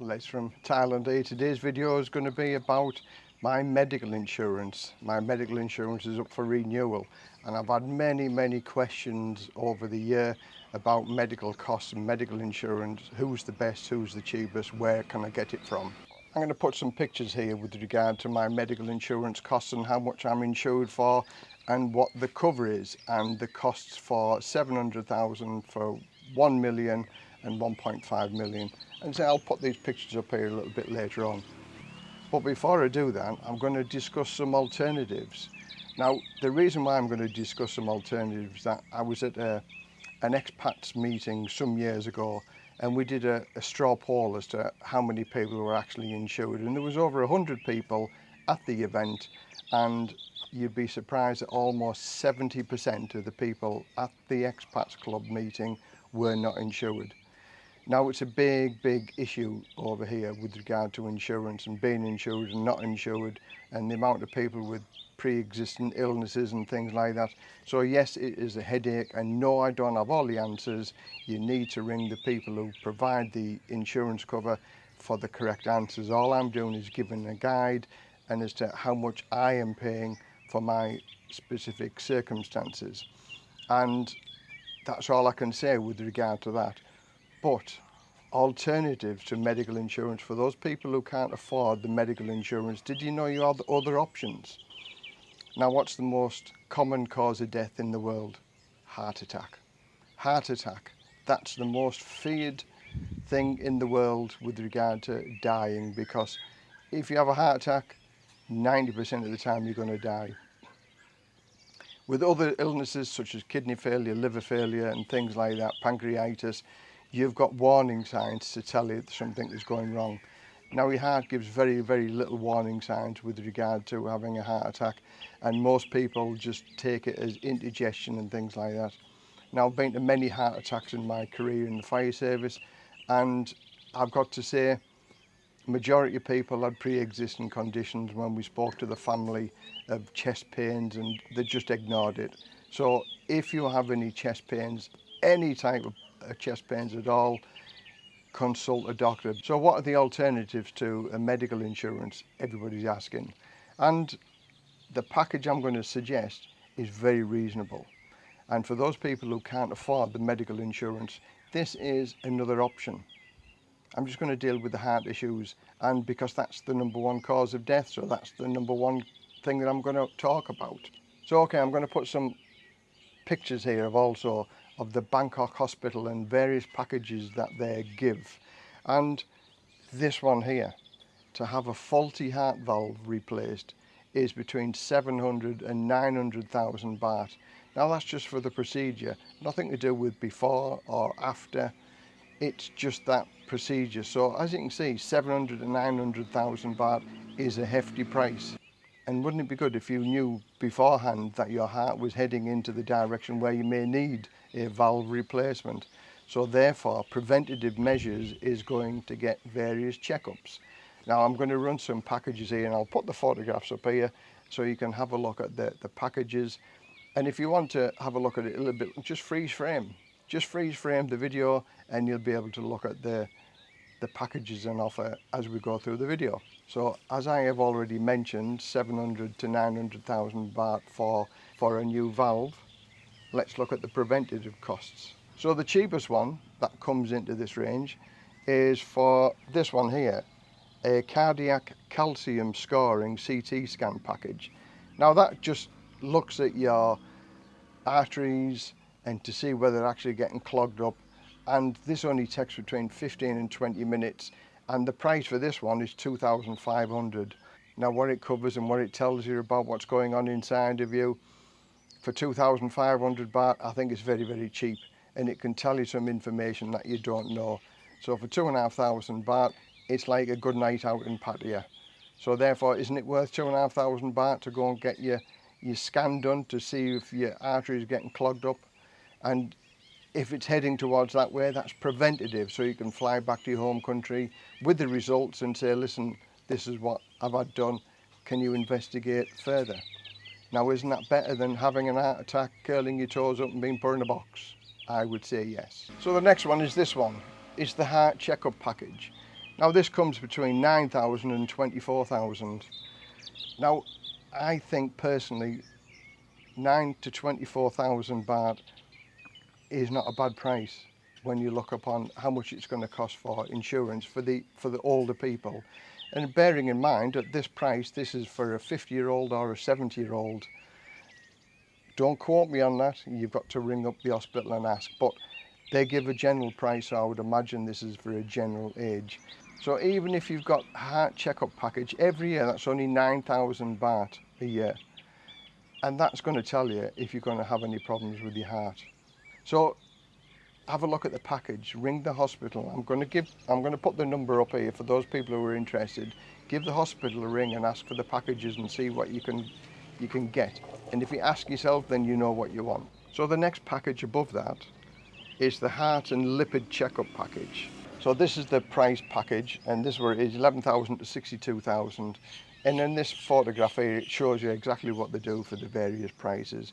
Outlets from Thailand here. Eh? Today's video is going to be about my medical insurance. My medical insurance is up for renewal and I've had many, many questions over the year about medical costs and medical insurance. Who's the best, who's the cheapest, where can I get it from? I'm going to put some pictures here with regard to my medical insurance costs and how much I'm insured for and what the cover is and the costs for 700,000 for 1 million and 1.5 million. And so I'll put these pictures up here a little bit later on. But before I do that, I'm going to discuss some alternatives. Now, the reason why I'm going to discuss some alternatives that I was at a, uh, an expats meeting some years ago and we did a, a straw poll as to how many people were actually insured and there was over 100 people at the event and you'd be surprised that almost 70% of the people at the expats club meeting were not insured. Now it's a big, big issue over here with regard to insurance and being insured and not insured and the amount of people with pre-existing illnesses and things like that. So yes, it is a headache and no, I don't have all the answers. You need to ring the people who provide the insurance cover for the correct answers. All I'm doing is giving a guide and as to how much I am paying for my specific circumstances. And that's all I can say with regard to that. but alternative to medical insurance for those people who can't afford the medical insurance. Did you know you had other options? Now, what's the most common cause of death in the world? Heart attack. Heart attack. That's the most feared thing in the world with regard to dying because if you have a heart attack, 90% of the time you're going to die. With other illnesses such as kidney failure, liver failure and things like that, pancreatitis, you've got warning signs to tell you that something is going wrong. Now, your heart gives very, very little warning signs with regard to having a heart attack, and most people just take it as indigestion and things like that. Now, I've been to many heart attacks in my career in the fire service, and I've got to say, majority of people had pre-existing conditions when we spoke to the family of chest pains and they just ignored it. So if you have any chest pains, any type of chest pains at all, consult a doctor. So what are the alternatives to a uh, medical insurance? Everybody's asking. And the package I'm going to suggest is very reasonable. And for those people who can't afford the medical insurance, this is another option. I'm just going to deal with the heart issues and because that's the number one cause of death, so that's the number one thing that I'm going to talk about. So okay, I'm going to put some pictures here of also of the Bangkok hospital and various packages that they give. And this one here, to have a faulty heart valve replaced is between 700 and 900,000 baht. Now that's just for the procedure, nothing to do with before or after. It's just that procedure. So as you can see, 700 to 900,000 baht is a hefty price. And wouldn't it be good if you knew beforehand that your heart was heading into the direction where you may need a valve replacement? So therefore, preventative measures is going to get various checkups. Now I'm going to run some packages here and I'll put the photographs up here so you can have a look at the, the packages. And if you want to have a look at it a little bit, just freeze frame. Just freeze frame the video and you'll be able to look at the, the packages on offer as we go through the video. So as I have already mentioned, 700 to 900,000 baht for, for a new valve. Let's look at the preventative costs. So the cheapest one that comes into this range is for this one here, a cardiac calcium scoring CT scan package. Now that just looks at your arteries and to see whether they're actually getting clogged up and this only takes between 15 and 20 minutes and the price for this one is 2500 now what it covers and what it tells you about what's going on inside of you for 2500 baht I think it's very very cheap and it can tell you some information that you don't know so for two and a half thousand baht it's like a good night out in Pattaya so therefore isn't it worth two and a half thousand baht to go and get your your scan done to see if your artery is getting clogged up and if it's heading towards that way, that's preventative. So you can fly back to your home country with the results and say, listen, this is what I've had done. Can you investigate further? Now, isn't that better than having an heart attack, curling your toes up and being put in a box? I would say yes. So the next one is this one. It's the heart checkup package. Now, this comes between 9,000 and 24,000. Now, I think personally, 9 to 24,000 baht is not a bad price when you look upon how much it's going to cost for insurance for the for the older people and bearing in mind at this price this is for a 50 year old or a 70 year old don't quote me on that you've got to ring up the hospital and ask but they give a general price so i would imagine this is for a general age so even if you've got heart checkup package every year that's only 9000 baht a year and that's going to tell you if you're going to have any problems with your heart so have a look at the package, ring the hospital. I'm going to give, I'm going to put the number up here for those people who are interested. Give the hospital a ring and ask for the packages and see what you can, you can get. And if you ask yourself, then you know what you want. So the next package above that is the heart and lipid checkup package. So this is the price package, and this where it is 11,000 to 62,000. And then this photograph here, it shows you exactly what they do for the various prices.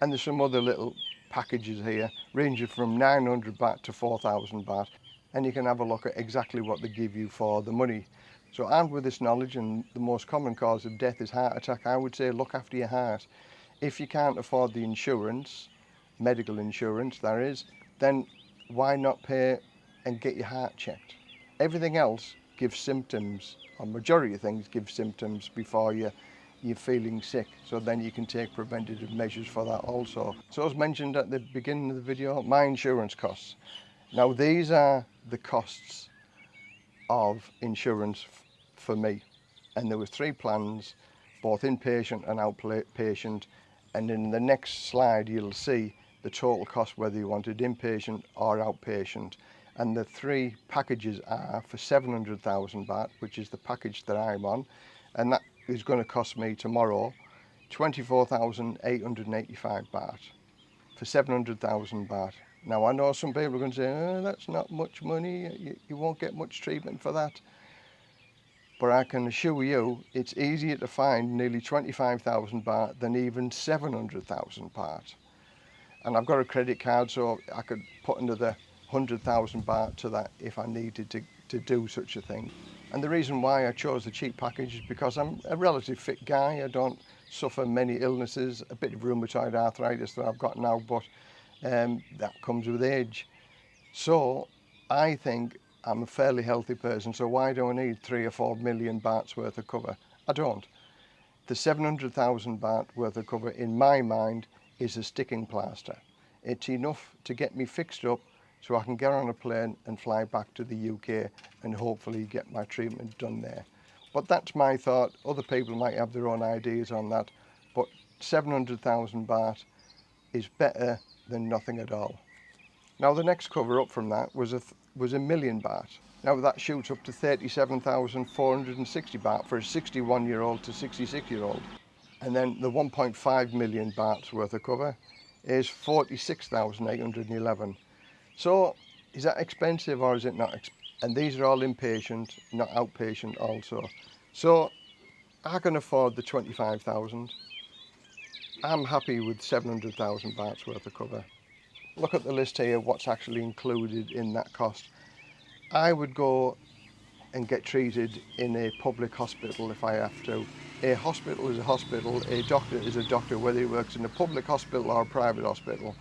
And there's some other little packages here, ranging from 900 baht to 4,000 baht. And you can have a look at exactly what they give you for the money. So armed with this knowledge and the most common cause of death is heart attack, I would say look after your heart. If you can't afford the insurance, medical insurance that is, then why not pay and get your heart checked? Everything else give symptoms, or majority of things give symptoms before you, you're feeling sick. So then you can take preventative measures for that also. So as mentioned at the beginning of the video, my insurance costs. Now these are the costs of insurance for me. And there were three plans, both inpatient and outpatient. And in the next slide, you'll see the total cost, whether you wanted inpatient or outpatient. and the three packages are for 700,000 baht which is the package that I'm on and that is going to cost me tomorrow 24,885 baht for 700,000 baht now I know some people are going to say oh, that's not much money you, you won't get much treatment for that but I can assure you it's easier to find nearly 25,000 baht than even 700,000 baht and I've got a credit card so I could put into the 100,000 baht to that if I needed to, to do such a thing. And the reason why I chose the cheap package is because I'm a relatively fit guy. I don't suffer many illnesses, a bit of rheumatoid arthritis that I've got now, but um, that comes with age. So I think I'm a fairly healthy person, so why do I need three or four million bahts worth of cover? I don't. The 700,000 baht worth of cover, in my mind, is a sticking plaster. It's enough to get me fixed up so I can get on a plane and fly back to the UK and hopefully get my treatment done there. But that's my thought. Other people might have their own ideas on that. But 700,000 baht is better than nothing at all. Now the next cover up from that was a, was a million baht. Now that shoots up to 37,460 baht for a 61 year old to 66 year old. And then the 1.5 million bahts worth of cover is 46,811. So is that expensive or is it not? And these are all inpatient, not outpatient also. So I can afford the 25,000. I'm happy with 700,000 bahts worth of cover. Look at the list here, what's actually included in that cost. I would go and get treated in a public hospital if I have to. A hospital is a hospital, a doctor is a doctor, whether he works in a public hospital or a private hospital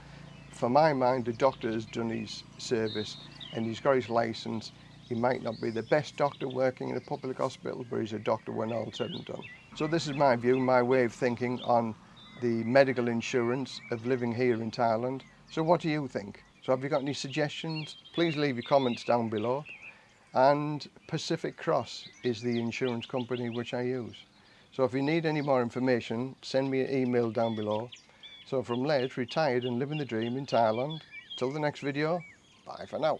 for my mind, the doctor has done his service and he's got his license. He might not be the best doctor working in a public hospital, but he's a doctor when all said and done. So this is my view, my way of thinking on the medical insurance of living here in Thailand. So what do you think? So have you got any suggestions? Please leave your comments down below. And Pacific Cross is the insurance company which I use. So if you need any more information, send me an email down below So from late, retired and living the dream in Thailand. Till the next video, bye for now.